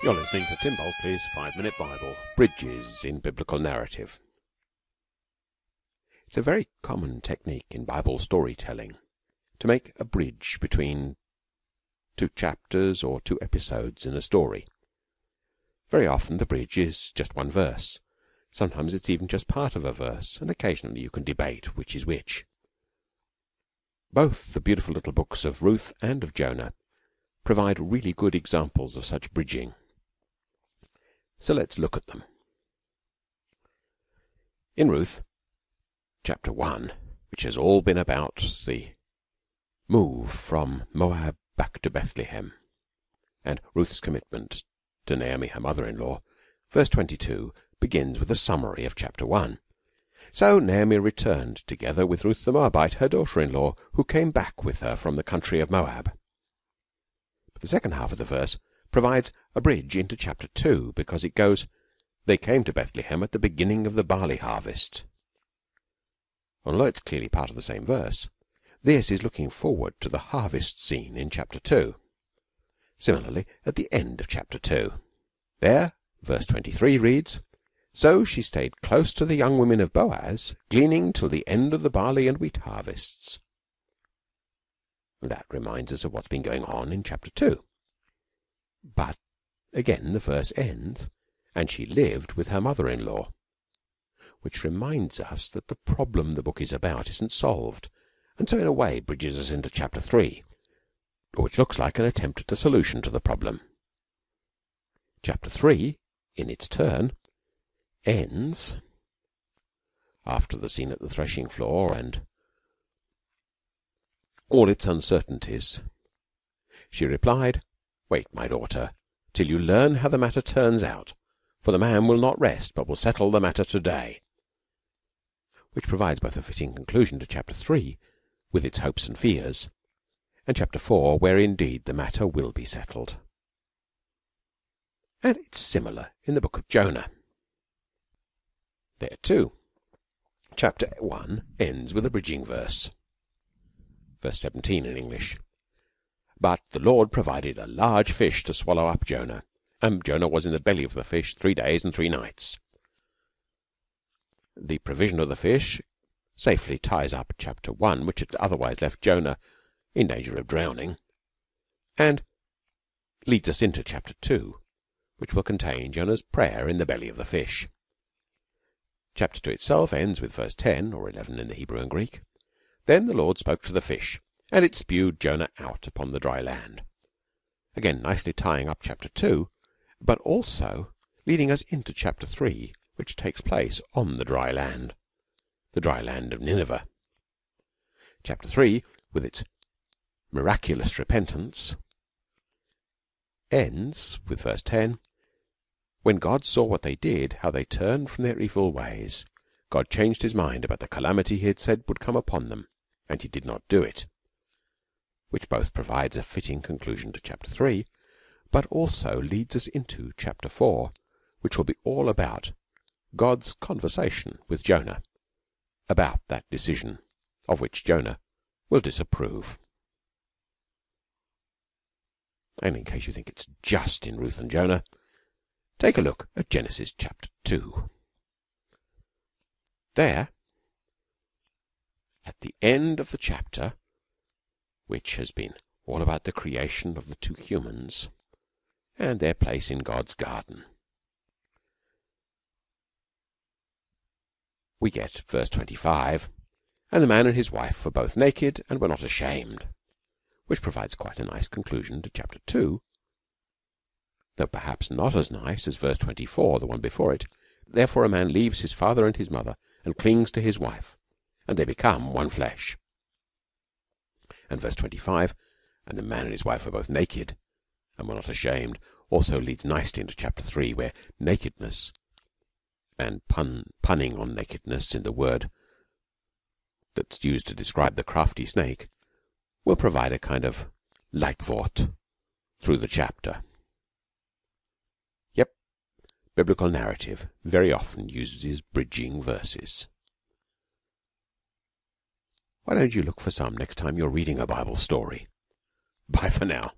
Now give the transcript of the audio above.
You're listening to Tim Bulkeley's Five Minute Bible Bridges in Biblical Narrative. It's a very common technique in Bible storytelling to make a bridge between two chapters or two episodes in a story. Very often the bridge is just one verse. Sometimes it's even just part of a verse, and occasionally you can debate which is which. Both the beautiful little books of Ruth and of Jonah provide really good examples of such bridging. So let's look at them. In Ruth, chapter 1, which has all been about the move from Moab back to Bethlehem and Ruth's commitment to Naomi, her mother in law, verse 22 begins with a summary of chapter 1. So Naomi returned together with Ruth the Moabite, her daughter in law, who came back with her from the country of Moab. But the second half of the verse provides a bridge into chapter 2 because it goes, They came to Bethlehem at the beginning of the barley harvest. Although it's clearly part of the same verse, this is looking forward to the harvest scene in chapter 2. Similarly, at the end of chapter 2. There, verse 23 reads, So she stayed close to the young women of Boaz, gleaning till the end of the barley and wheat harvests. That reminds us of what's been going on in chapter 2. But again the verse ends, and she lived with her mother in law, which reminds us that the problem the book is about isn't solved, and so in a way bridges us into chapter 3, which looks like an attempt at a solution to the problem. Chapter 3, in its turn, ends after the scene at the threshing floor and all its uncertainties. She replied, Wait, my daughter, till you learn how the matter turns out, for the man will not rest, but will settle the matter today. Which provides both a fitting conclusion to chapter 3, with its hopes and fears, and chapter 4, where indeed the matter will be settled. And it's similar in the book of Jonah. There too, chapter 1 ends with a bridging verse. Verse 17 in English. But the Lord provided a large fish to swallow up Jonah, and Jonah was in the belly of the fish three days and three nights. The provision of the fish safely ties up chapter 1, which had otherwise left Jonah in danger of drowning, and leads us into chapter 2, which will contain Jonah's prayer in the belly of the fish. Chapter 2 itself ends with verse 10 or 11 in the Hebrew and Greek. Then the Lord spoke to the fish, and it spewed Jonah out upon the dry land. Again, nicely tying up chapter 2, but also leading us into chapter 3, which takes place on the dry land, the dry land of Nineveh. Chapter 3, with its miraculous repentance, ends with verse 10 When God saw what they did, how they turned from their evil ways, God changed his mind about the calamity he had said would come upon them, and he did not do it which both provides a fitting conclusion to chapter 3, but also leads us into chapter 4, which will be all about God's conversation with Jonah about that decision of which Jonah will disapprove. And in case you think it's just in Ruth and Jonah, take a look at Genesis chapter 2. There, at the end of the chapter, which has been all about the creation of the two humans and their place in God's garden. We get verse 25, and the man and his wife were both naked and were not ashamed, which provides quite a nice conclusion to chapter 2, though perhaps not as nice as verse 24, the one before it. Therefore a man leaves his father and his mother and clings to his wife, and they become one flesh and verse 25, and the man and his wife were both naked and were not ashamed, also leads nicely into chapter 3, where nakedness and pun, punning on nakedness in the word that's used to describe the crafty snake will provide a kind of Leitwort through the chapter. Yep, biblical narrative very often uses bridging verses. Why don't you look for some next time you're reading a Bible story? Bye for now.